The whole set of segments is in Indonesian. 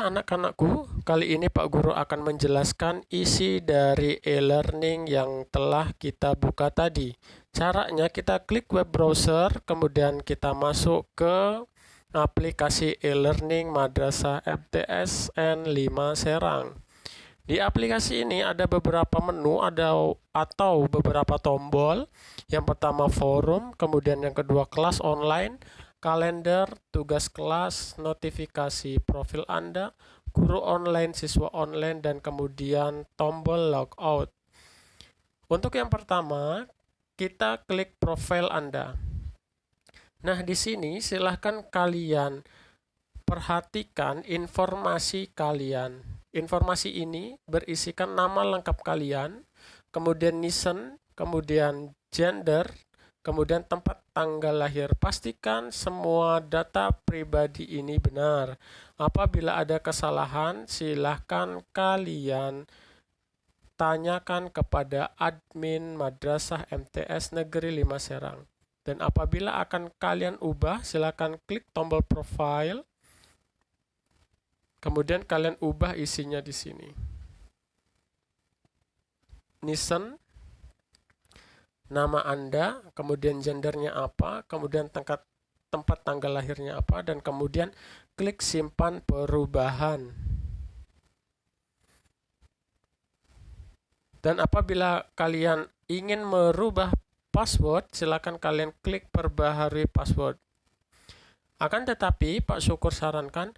Anak-anakku, kali ini Pak Guru akan menjelaskan isi dari e-learning yang telah kita buka tadi. Caranya kita klik web browser, kemudian kita masuk ke aplikasi e-learning Madrasah MTS N5 Serang. Di aplikasi ini ada beberapa menu ada atau beberapa tombol. Yang pertama forum, kemudian yang kedua kelas online, kalender, tugas kelas, notifikasi profil Anda, guru online, siswa online, dan kemudian tombol logout. Untuk yang pertama, kita klik profil Anda. Nah, di sini silahkan kalian perhatikan informasi kalian. Informasi ini berisikan nama lengkap kalian, kemudian nisen, kemudian gender, Kemudian tempat tanggal lahir. Pastikan semua data pribadi ini benar. Apabila ada kesalahan, silahkan kalian tanyakan kepada admin Madrasah MTS Negeri 5 Serang. Dan apabila akan kalian ubah, silahkan klik tombol profile. Kemudian kalian ubah isinya di sini. Nisen nama Anda, kemudian gendernya apa, kemudian tempat tempat tanggal lahirnya apa, dan kemudian klik simpan perubahan. Dan apabila kalian ingin merubah password, silakan kalian klik perbaharui password. Akan tetapi, Pak Syukur sarankan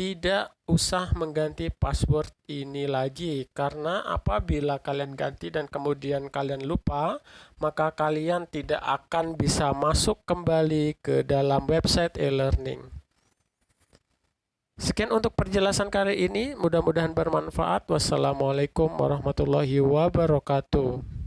tidak usah mengganti password ini lagi karena apabila kalian ganti dan kemudian kalian lupa maka kalian tidak akan bisa masuk kembali ke dalam website e-learning. Sekian untuk perjelasan kali ini mudah-mudahan bermanfaat. Wassalamualaikum warahmatullahi wabarakatuh